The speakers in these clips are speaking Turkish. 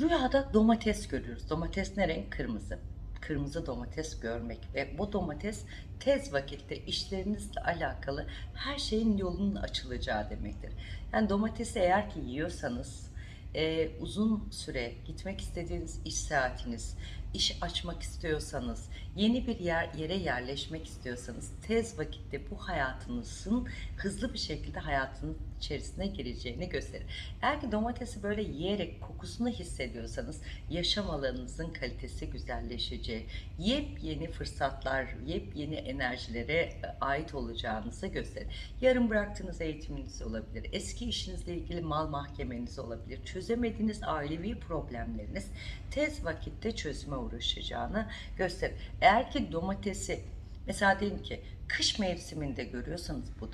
Rüyada domates görüyoruz. Domates ne renk? Kırmızı. Kırmızı domates görmek ve bu domates tez vakitte işlerinizle alakalı her şeyin yolunun açılacağı demektir. Yani domatesi eğer ki yiyorsanız e, uzun süre gitmek istediğiniz iş saatiniz, iş açmak istiyorsanız, yeni bir yer yere yerleşmek istiyorsanız tez vakitte bu hayatınızın hızlı bir şekilde hayatının içerisine gireceğini gösterir. Eğer ki domatesi böyle yiyerek kokusunu hissediyorsanız yaşam alanınızın kalitesi güzelleşeceği, yepyeni fırsatlar, yepyeni enerjilere e, ait olacağınızı gösterir. Yarım bıraktığınız eğitiminiz olabilir, eski işinizle ilgili mal mahkemeniz olabilir, çözemediğiniz ailevi problemleriniz tez vakitte çözüme uğraşacağını gösterir. Eğer ki domatesi Mesela diyelim ki kış mevsiminde görüyorsanız bu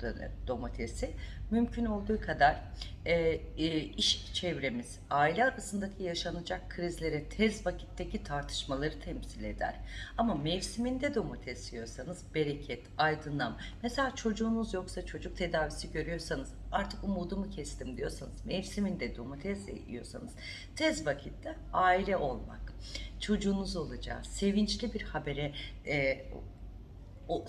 domatesi mümkün olduğu kadar e, e, iş çevremiz, aile arasındaki yaşanacak krizlere tez vakitteki tartışmaları temsil eder. Ama mevsiminde domates yiyorsanız bereket, aydınlam. Mesela çocuğunuz yoksa çocuk tedavisi görüyorsanız artık umudumu kestim diyorsanız mevsiminde domates yiyorsanız tez vakitte aile olmak, çocuğunuz olacağı, sevinçli bir habere e,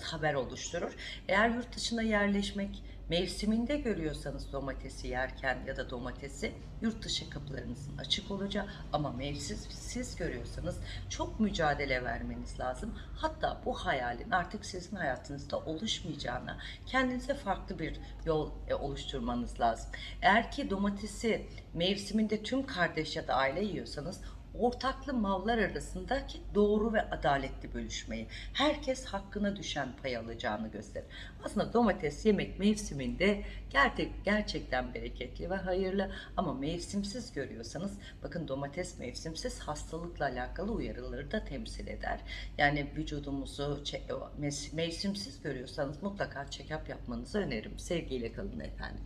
haber oluşturur. Eğer yurt dışına yerleşmek mevsiminde görüyorsanız domatesi yerken ya da domatesi yurt dışı kapılarınızın açık olacağı ama mevsimsiz görüyorsanız çok mücadele vermeniz lazım. Hatta bu hayalin artık sizin hayatınızda oluşmayacağına kendinize farklı bir yol e, oluşturmanız lazım. Eğer ki domatesi mevsiminde tüm kardeş ya da aile yiyorsanız ortaklı mallar arasındaki doğru ve adaletli bölüşmeyi, herkes hakkına düşen pay alacağını gösterir. Aslında domates yemek mevsiminde gerçek, gerçekten bereketli ve hayırlı ama mevsimsiz görüyorsanız bakın domates mevsimsiz hastalıkla alakalı uyarıları da temsil eder. Yani vücudumuzu mevsimsiz görüyorsanız mutlaka check-up yapmanızı öneririm. Sevgiyle kalın efendim.